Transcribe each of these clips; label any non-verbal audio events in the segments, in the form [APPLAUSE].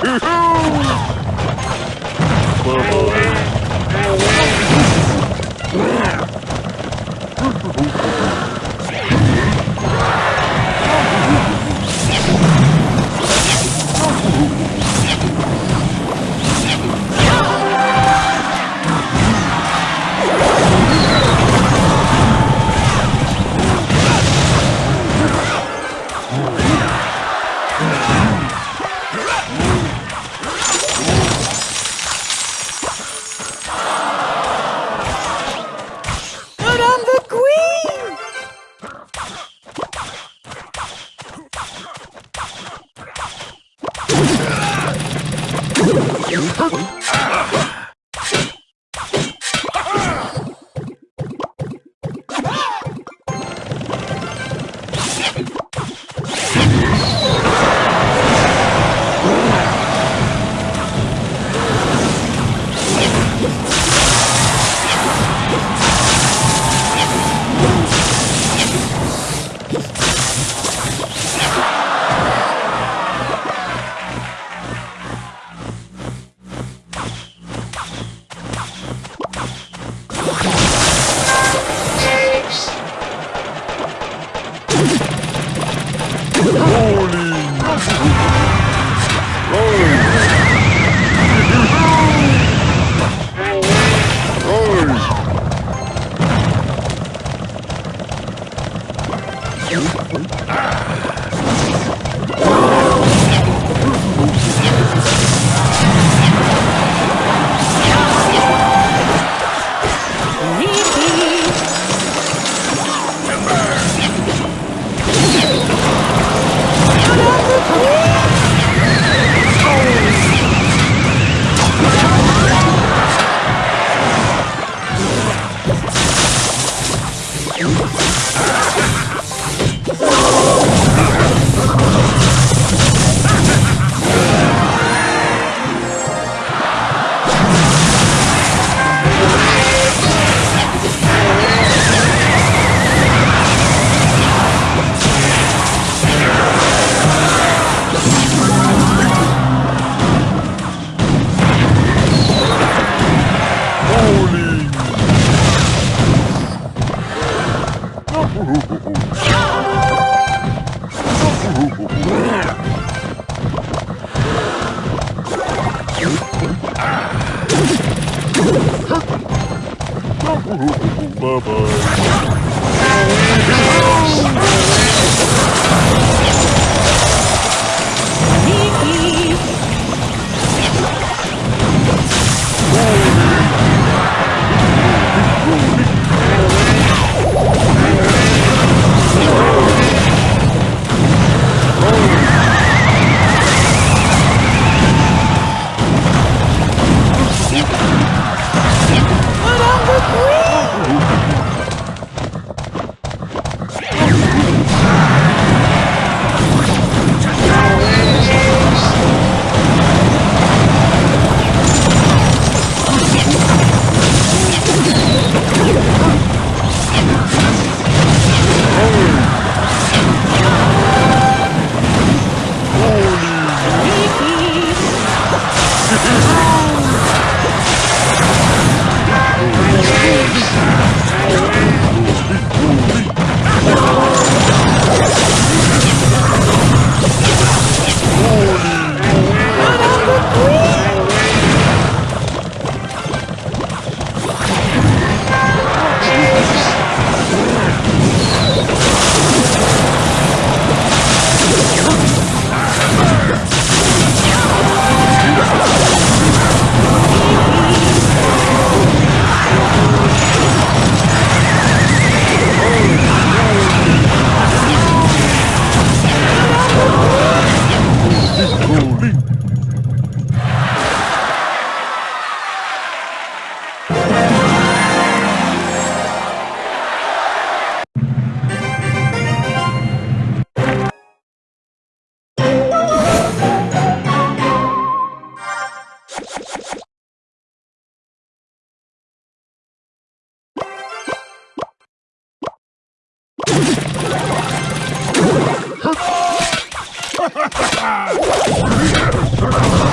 But I'm queen! But Yeah! [LAUGHS]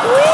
Whee!